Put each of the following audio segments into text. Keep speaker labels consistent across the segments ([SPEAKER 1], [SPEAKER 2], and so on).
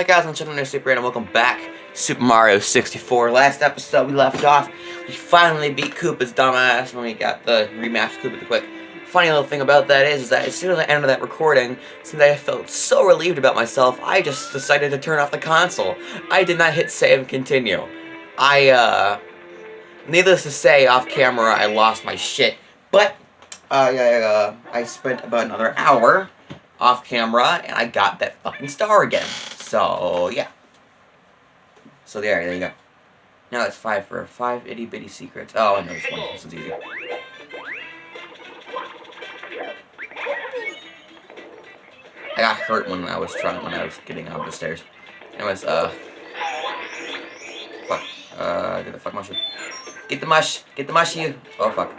[SPEAKER 1] Hi guys, I'm Channel Super and welcome back Super Mario 64. Last episode we left off, we finally beat Koopa's dumbass when we got the remastered Koopa the Quick. Funny little thing about that is, is that as soon as I ended that recording, since I felt so relieved about myself, I just decided to turn off the console. I did not hit save and continue. I, uh, needless to say, off camera, I lost my shit. But, uh, yeah, uh, I spent about another hour off camera, and I got that fucking star again. So, yeah. So there, there you go. Now it's five for five itty bitty secrets. Oh, I know this one. This is easy. I got hurt when I was trying when I was getting out of the stairs. Anyways, uh, fuck. Uh, get the fuck mushroom. Get the mush. Get the mush, you. Oh fuck.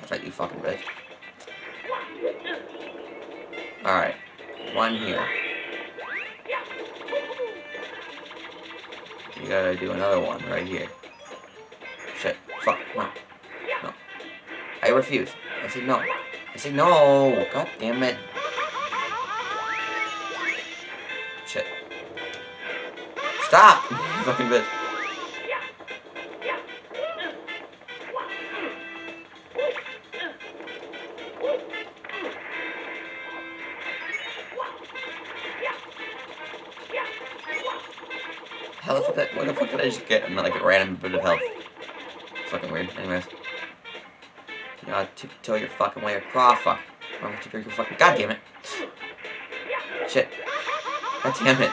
[SPEAKER 1] That's right, you fucking bitch. Alright. One here. You gotta do another one right here. Shit. Fuck. No. No. I refuse. I say no. I say no. God damn it. Shit. Stop! fucking bitch. I just get like a random bit of health? Fucking weird. Anyways. You gotta tiptoe your fucking way across. Fuck. I'm gonna tiptoe your fucking. God damn it. Shit. God damn it.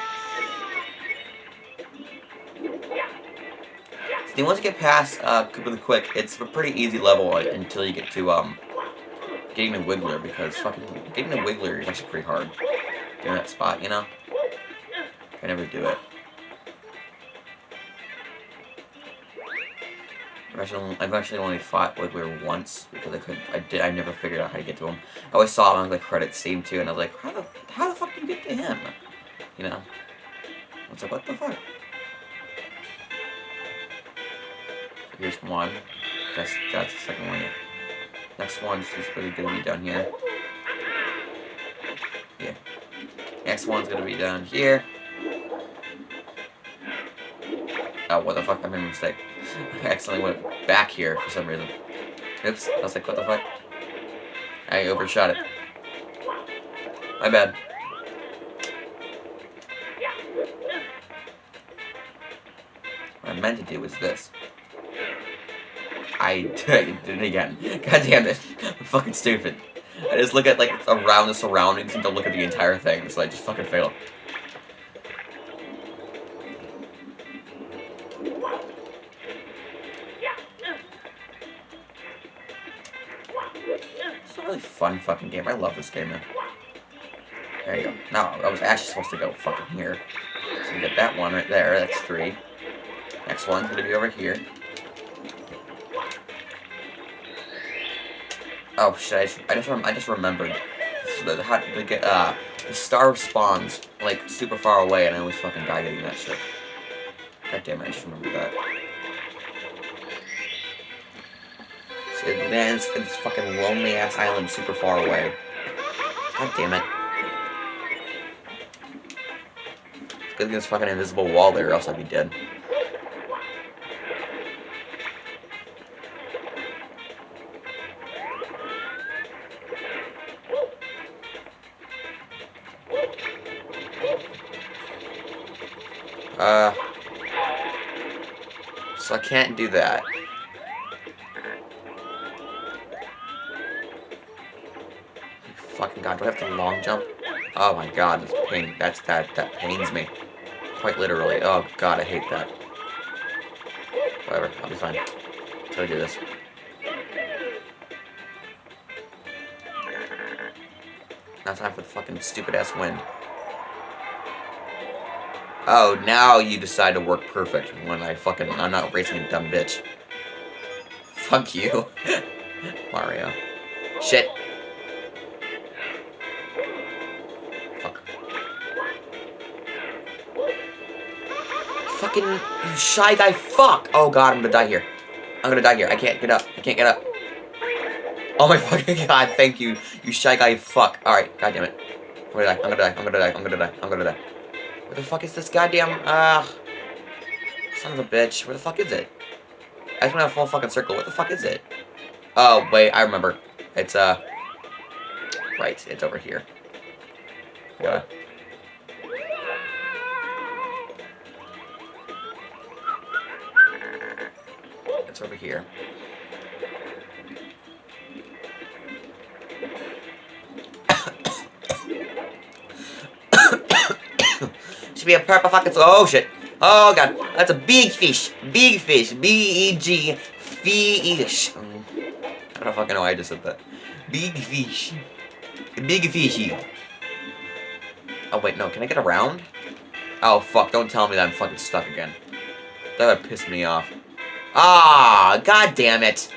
[SPEAKER 1] See, once you get past uh, Koopa the Quick, it's a pretty easy level until you get to um getting the Wiggler because fucking getting the Wiggler is actually pretty hard. Getting that spot, you know. I never do it. I've actually, I've actually only fought Wiggler once because I couldn't. I did. I never figured out how to get to him. I always saw him on the credits scene too, and I was like, how the how the fuck do you get to him? You know. I was like, what the fuck? So here's one. That's that's the second one. Next one's just gonna be down here. Yeah. Next one's gonna be down here. Oh, what the fuck? I made a mistake. I accidentally went back here for some reason. Oops. I was like, what the fuck? I overshot it. My bad. What I meant to do was this. I did it again. God damn it. I'm fucking stupid. I just look at, like, around the surroundings and don't look at the entire thing, so I just fucking fail. Fun fucking game. I love this game, man. There you go. Now, I was actually supposed to go fucking here. So get that one right there. That's three. Next one's gonna be over here. Oh shit! I just I just, I just remembered. So how to get uh the star spawns like super far away, and I always fucking die getting that shit. God damn it! I just remember that. Lands in this fucking lonely ass island super far away. God damn it! Good this fucking invisible wall there, or else I'd be dead. Uh, so I can't do that. Fucking god, do I have to long jump? Oh my god, this pain, that's, that, that pains me. Quite literally. Oh god, I hate that. Whatever, I'll be fine. Until I do this. Now time for the fucking stupid ass wind. Oh, now you decide to work perfect when I fucking, I'm not racing a dumb bitch. Fuck you. Mario. Shit. Fucking, shy guy, fuck! Oh god, I'm gonna die here. I'm gonna die here. I can't get up. I can't get up. Oh my fucking god, thank you, you shy guy fuck. Alright, god damn it. I'm gonna die, I'm gonna die, I'm gonna die, I'm gonna die, I'm gonna die. Where the fuck is this goddamn, ah, son of a bitch, where the fuck is it? I just went a full fucking circle, what the fuck is it? Oh, wait, I remember. It's, uh, right, it's over here. Yeah. Here. Should be a purple fucking... Oh, shit. Oh, God. That's a big fish. Big fish. B-E-G. Fish. I don't fucking know why I just said that. Big fish. Big fishy. Oh, wait, no. Can I get around? Oh, fuck. Don't tell me that I'm fucking stuck again. That would piss me off. Ah, god damn it.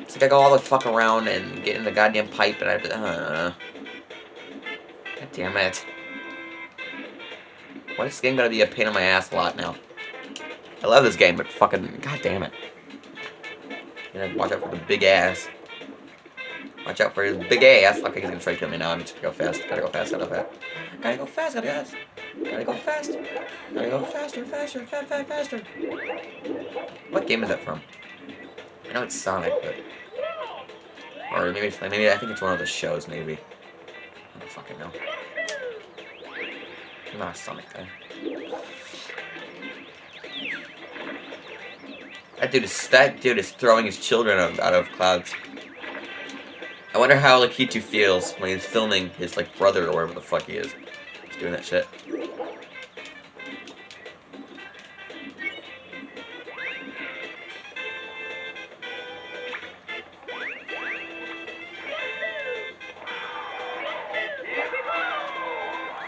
[SPEAKER 1] It's like I go all the fuck around and get in the goddamn pipe and I... Uh, god damn it. Why is this game gonna be a pain in my ass a lot now? I love this game, but fucking... God damn it. You know, watch out for the big ass. Watch out for his big ass. Okay, he's gonna try to kill me now. I need to go fast. Gotta go fast. Gotta go fast. Gotta go fast. Gotta go fast. Gotta go fast. Gotta go faster, faster, fast, fast, faster. What game is that from? I know it's Sonic, but or maybe maybe I think it's one of the shows. Maybe I don't fucking know. I'm not a Sonic guy. That dude is that dude is throwing his children out of clouds. I wonder how Lakitu feels when he's filming his like brother or whatever the fuck he is. He's doing that shit.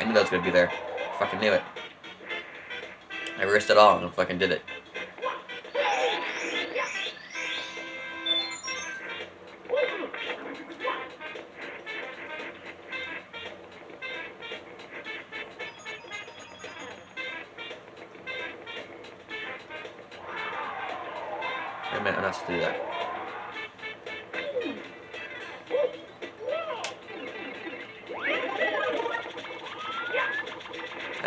[SPEAKER 1] I knew that was gonna be there. Fucking knew it. I risked it all and fucking did it. To do that.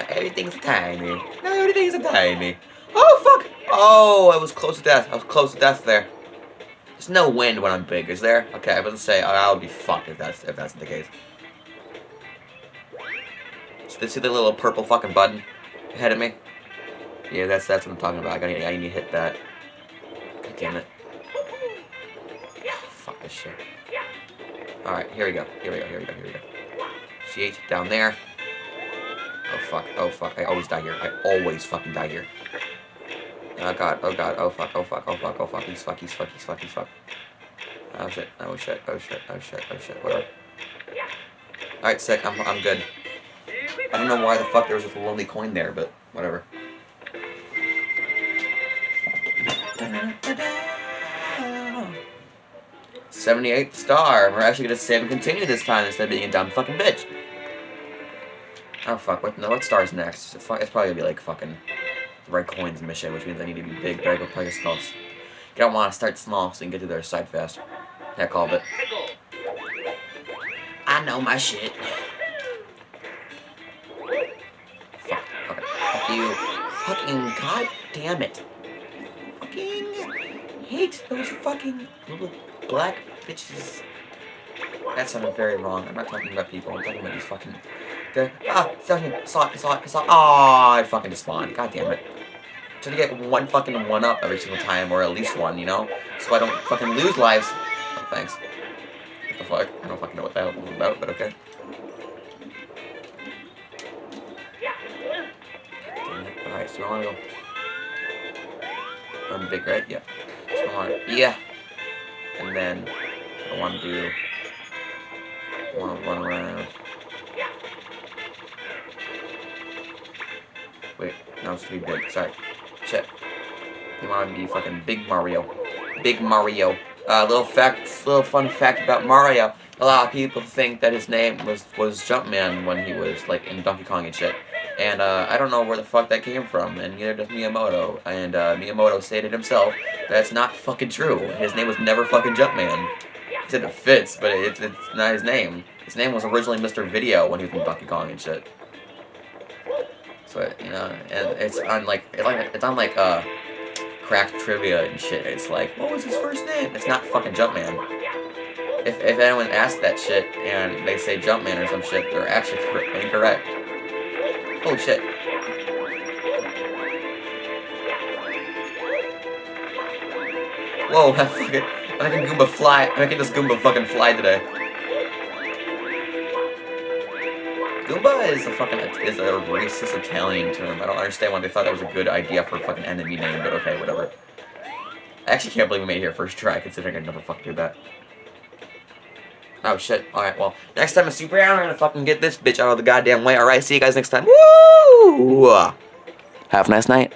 [SPEAKER 1] Everything's tiny. Everything's tiny. Oh, fuck! Oh, I was close to death. I was close to death there. There's no wind when I'm big, is there? Okay, I gonna say, I'll be fucked if that's, if that's the case. So see the little purple fucking button ahead of me? Yeah, that's that's what I'm talking about. I, gotta, I need to hit that. God damn it. This shit. Alright, here we go. Here we go, here we go, here we go. C8 down there. Oh fuck, oh fuck, I always die here. I always fucking die here. Oh god, oh god, oh fuck, oh fuck, oh fuck, oh fuck, he's fuck, he's fuck, he's fuck, he's fuck. Oh shit, oh shit, oh shit, oh shit, oh shit, whatever. Alright, sick, I'm, I'm good. I don't know why the fuck there was a lonely coin there, but whatever. 78 star. We're actually gonna save and continue this time instead of being a dumb fucking bitch. Oh fuck, what, no, what star's next? It's probably gonna be like fucking red coins mission, which means I need to be big, but I go play small. You don't want to start small so you can get to their side fast. Heck, all of it. I know my shit. Fuck, fuck you. Fucking god damn it. Fucking hate those fucking black bitches. That sounded very wrong. I'm not talking about people. I'm talking about these fucking... They're, ah, down here. Saw. Oh, I fucking despawned. God damn it. Trying to get one fucking one up every single time, or at least one, you know? So I don't fucking lose lives. Oh, thanks. What the fuck? I don't fucking know what that was about, but okay. Alright, so I wanna go... I'm big, right? Yeah. So I wanna... Yeah! And then... I wanna do... one, run around... Wait, no, it's to be big. Sorry. Shit. You want to be fucking Big Mario. Big Mario. Uh, little fact, little fun fact about Mario. A lot of people think that his name was was Jumpman when he was like in Donkey Kong and shit. And uh, I don't know where the fuck that came from, and neither does Miyamoto. And uh, Miyamoto stated himself that's not fucking true. His name was never fucking Jumpman. He said it fits, but it, it's not his name. His name was originally Mr. Video when he was in Donkey Kong and shit. So you know, and it's on like it's like it's on like uh cracked trivia and shit. It's like, what was his first name? It's not fucking Jumpman. If if anyone asks that shit and they say Jumpman or some shit, they're actually incorrect. Holy shit. Whoa, that fucking, I'm making Goomba fly, I'm making this Goomba fucking fly today. Goomba is a fucking, is a racist Italian term. I don't understand why they thought that was a good idea for a fucking enemy name, but okay, whatever. I actually can't believe we made it here first try, considering I never fucking do that. Oh shit. Alright, well, next time I Super I'm gonna fucking get this bitch out of the goddamn way. Alright, see you guys next time. Woo! Have a nice night.